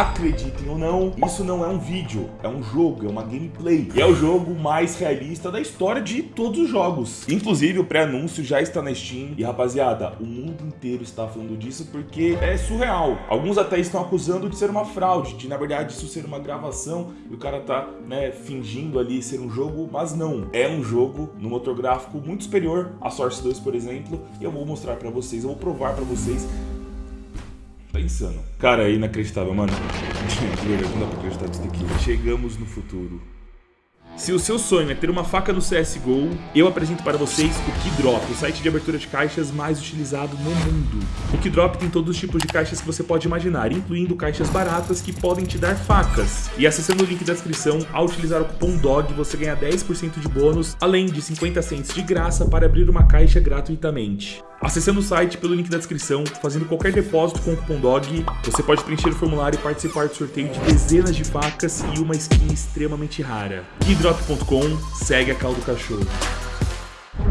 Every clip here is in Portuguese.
acreditem ou não, isso não é um vídeo, é um jogo, é uma gameplay. E é o jogo mais realista da história de todos os jogos. Inclusive, o pré-anúncio já está na Steam. E, rapaziada, o mundo inteiro está falando disso porque é surreal. Alguns até estão acusando de ser uma fraude, de, na verdade, isso ser uma gravação e o cara tá, né, fingindo ali ser um jogo, mas não. É um jogo no motor gráfico muito superior a Source 2, por exemplo, e eu vou mostrar pra vocês, eu vou provar pra vocês Tá insano. Cara, é inacreditável, mano. Não dá pra acreditar nisso daqui. Chegamos no futuro. Se o seu sonho é ter uma faca no CSGO, eu apresento para vocês o Keydrop, o site de abertura de caixas mais utilizado no mundo. O Keydrop tem todos os tipos de caixas que você pode imaginar, incluindo caixas baratas que podem te dar facas. E acessando o link da descrição, ao utilizar o cupom DOG, você ganha 10% de bônus, além de 50 cents de graça para abrir uma caixa gratuitamente. Acessando o site pelo link da descrição, fazendo qualquer depósito com o cupom DOG, você pode preencher o formulário e participar do sorteio de dezenas de facas e uma skin extremamente rara. Keydrop.com segue a caldo cachorro.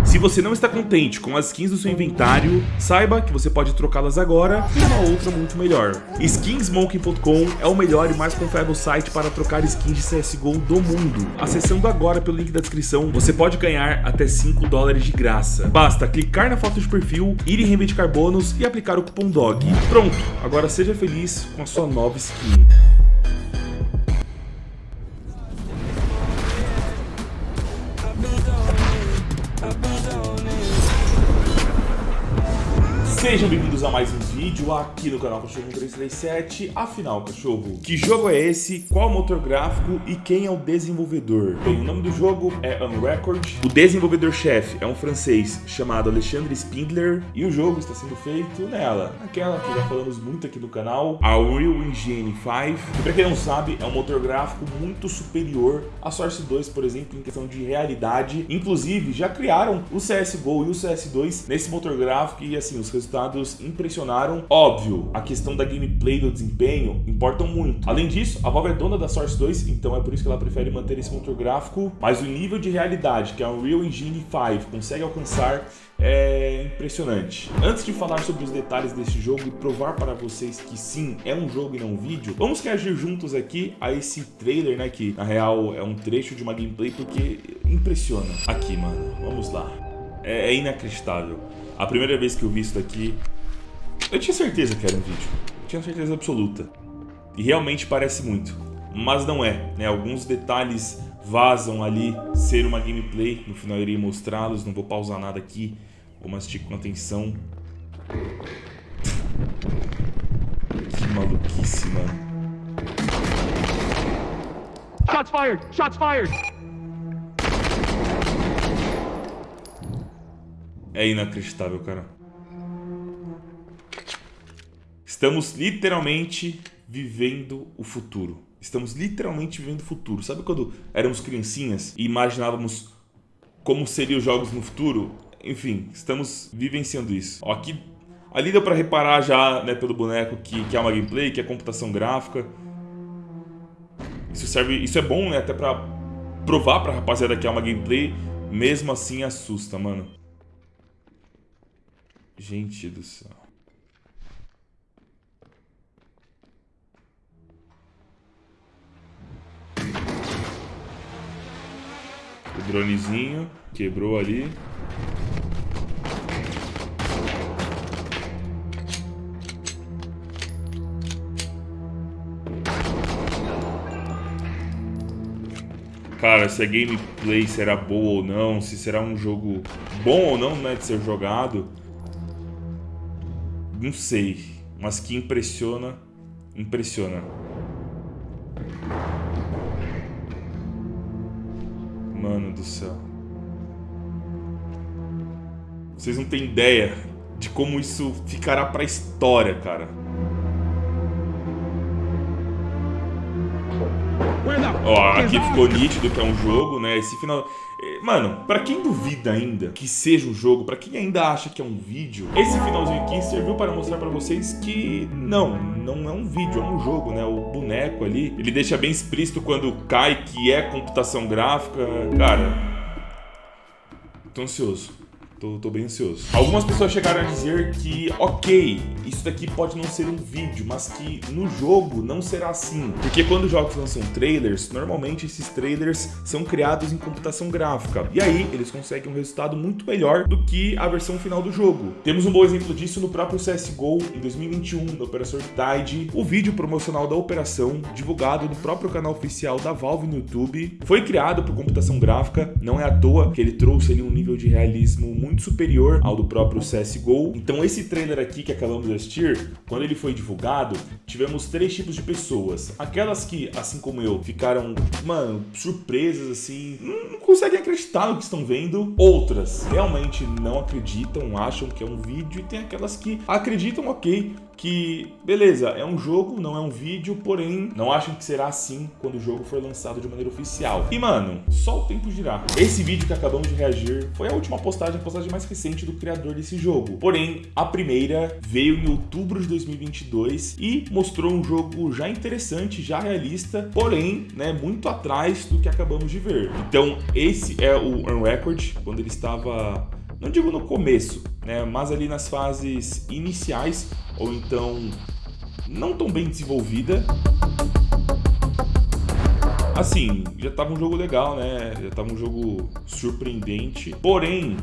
Se você não está contente com as skins do seu inventário, saiba que você pode trocá-las agora por uma outra muito melhor. Skinsmoking.com é o melhor e mais confiável site para trocar skins de CSGO do mundo. Acessando agora pelo link da descrição, você pode ganhar até 5 dólares de graça. Basta clicar na foto de perfil, ir em reivindicar bônus e aplicar o cupom DOG. Pronto, agora seja feliz com a sua nova skin. Sejam bem-vindos a mais um vídeo aqui no canal Cachorro 337. Afinal, cachorro, que jogo é esse? Qual motor gráfico e quem é o desenvolvedor? Bem, o nome do jogo é Unrecord. O desenvolvedor-chefe é um francês chamado Alexandre Spindler e o jogo está sendo feito nela, aquela que já falamos muito aqui no canal, a Unreal Engine 5. Que pra quem não sabe, é um motor gráfico muito superior à Source 2, por exemplo, em questão de realidade. Inclusive, já criaram o CSGO e o CS2 nesse motor gráfico e assim, os resultados resultados impressionaram. Óbvio, a questão da gameplay do desempenho importam muito. Além disso, a Valve é dona da Source 2, então é por isso que ela prefere manter esse motor gráfico, mas o nível de realidade que a Unreal Engine 5 consegue alcançar é impressionante. Antes de falar sobre os detalhes desse jogo e provar para vocês que sim, é um jogo e não um vídeo, vamos reagir juntos aqui a esse trailer, né, que na real é um trecho de uma gameplay porque impressiona. Aqui, mano, vamos lá. É, é inacreditável. A primeira vez que eu vi isso daqui, eu tinha certeza que era um vídeo. Eu tinha certeza absoluta. E realmente parece muito. Mas não é, né? Alguns detalhes vazam ali ser uma gameplay. No final eu irei mostrá-los. Não vou pausar nada aqui. Vou mastigar com atenção. que maluquice, mano. Shots fired! Shots fired! É inacreditável, cara. Estamos literalmente vivendo o futuro. Estamos literalmente vivendo o futuro. Sabe quando éramos criancinhas e imaginávamos como seriam os jogos no futuro? Enfim, estamos vivenciando isso. Ó, aqui, ali deu pra reparar já, né, pelo boneco que, que é uma gameplay, que é computação gráfica. Isso serve, isso é bom, né, até pra provar pra rapaziada que é uma gameplay. Mesmo assim assusta, mano. Gente do céu. O dronezinho quebrou ali. Cara, se a gameplay será boa ou não, se será um jogo bom ou não, né, de ser jogado não sei, mas que impressiona, impressiona. Mano do céu. Vocês não têm ideia de como isso ficará pra história, cara. Ó, aqui ficou nítido que é um jogo, né? Esse final... Eh, mano, pra quem duvida ainda que seja um jogo, pra quem ainda acha que é um vídeo, esse finalzinho aqui serviu para mostrar pra vocês que não, não é um vídeo, é um jogo, né? O boneco ali, ele deixa bem explícito quando cai que é computação gráfica. Cara, tô ansioso. Tô, tô bem ansioso. Algumas pessoas chegaram a dizer que, ok, isso daqui pode não ser um vídeo, mas que no jogo não será assim. Porque quando jogos lançam trailers, normalmente esses trailers são criados em computação gráfica. E aí eles conseguem um resultado muito melhor do que a versão final do jogo. Temos um bom exemplo disso no próprio CSGO em 2021, no Operação Tide. O vídeo promocional da operação, divulgado no próprio canal oficial da Valve no YouTube, foi criado por computação gráfica, não é à toa que ele trouxe ali um nível de realismo muito superior ao do próprio CSGO. Então esse trailer aqui que acabamos de assistir, quando ele foi divulgado, tivemos três tipos de pessoas. Aquelas que, assim como eu, ficaram, mano, surpresas assim, não conseguem acreditar no que estão vendo. Outras realmente não acreditam, acham que é um vídeo e tem aquelas que acreditam, ok, que, beleza, é um jogo, não é um vídeo, porém, não acham que será assim quando o jogo for lançado de maneira oficial. E, mano, só o tempo dirá. Esse vídeo que acabamos de reagir foi a última postagem, a postagem mais recente do criador desse jogo. Porém, a primeira veio em outubro de 2022 e mostrou um jogo já interessante, já realista, porém, né, muito atrás do que acabamos de ver. Então, esse é o Unrecord, quando ele estava não digo no começo, né, mas ali nas fases iniciais, ou então não tão bem desenvolvida. Assim, já estava um jogo legal, né? Já estava um jogo surpreendente. Porém,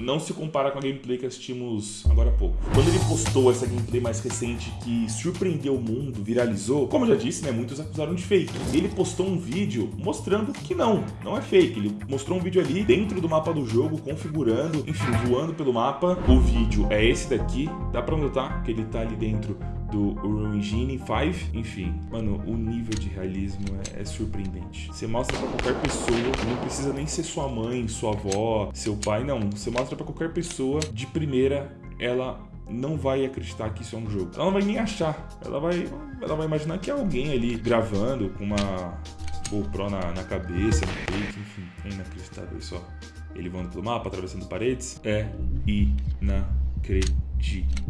não se compara com a gameplay que assistimos agora há pouco. Quando ele postou essa gameplay mais recente que surpreendeu o mundo, viralizou, como eu já disse, né, muitos acusaram de fake. Ele postou um vídeo mostrando que não, não é fake. Ele mostrou um vídeo ali dentro do mapa do jogo, configurando, enfim, voando pelo mapa. O vídeo é esse daqui, dá pra notar que ele tá ali dentro do Engine 5. Enfim, mano, o nível de realismo é, é, surpreendente. Você mostra pra qualquer pessoa, não precisa nem ser sua mãe, sua avó, seu pai, não. Você mostra pra qualquer pessoa, de primeira, ela não vai acreditar que isso é um jogo. Ela não vai nem achar. Ela vai, ela vai imaginar que é alguém ali gravando com uma GoPro na, na cabeça, no peito, enfim. É inacreditável isso, ó. Ele voando pelo mapa, atravessando paredes. É inacreditável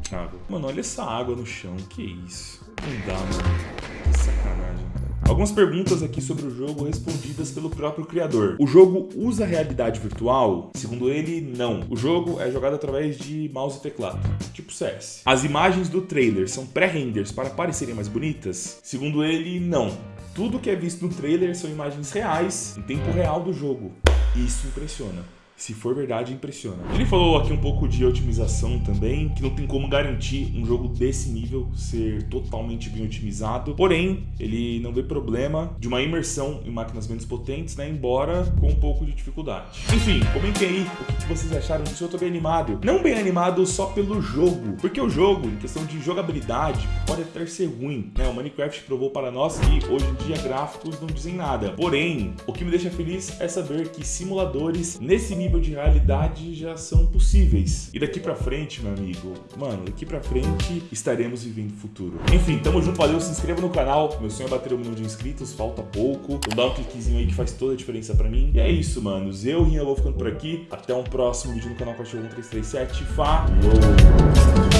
inacreditável. Mano, olha essa água no chão, que isso? Não dá, mano. Que sacanagem, cara. Algumas perguntas aqui sobre o jogo respondidas pelo próprio criador. O jogo usa realidade virtual? Segundo ele, não. O jogo é jogado através de mouse e teclado, tipo CS. As imagens do trailer são pré-renders para parecerem mais bonitas? Segundo ele, não. Tudo que é visto no trailer são imagens reais, em tempo real do jogo. Isso impressiona se for verdade, impressiona. Ele falou aqui um pouco de otimização também, que não tem como garantir um jogo desse nível ser totalmente bem otimizado, porém, ele não vê problema de uma imersão em máquinas menos potentes, né, embora com um pouco de dificuldade. Enfim, comentem aí o que vocês acharam disso, eu tô bem animado. Não bem animado só pelo jogo, porque o jogo, em questão de jogabilidade, pode até ser ruim, né, o Minecraft provou para nós que hoje em dia gráficos não dizem nada, porém, o que me deixa feliz é saber que simuladores nesse nível nível de realidade já são possíveis. E daqui pra frente, meu amigo, mano, daqui pra frente estaremos vivendo o futuro. Enfim, tamo junto, valeu, se inscreva no canal. Meu sonho é bater um milhão de inscritos, falta pouco. Então dá um cliquezinho aí que faz toda a diferença pra mim. E é isso, manos. Eu, Rinha, vou ficando por aqui. Até um próximo vídeo no canal Cachorro 1337. Falou!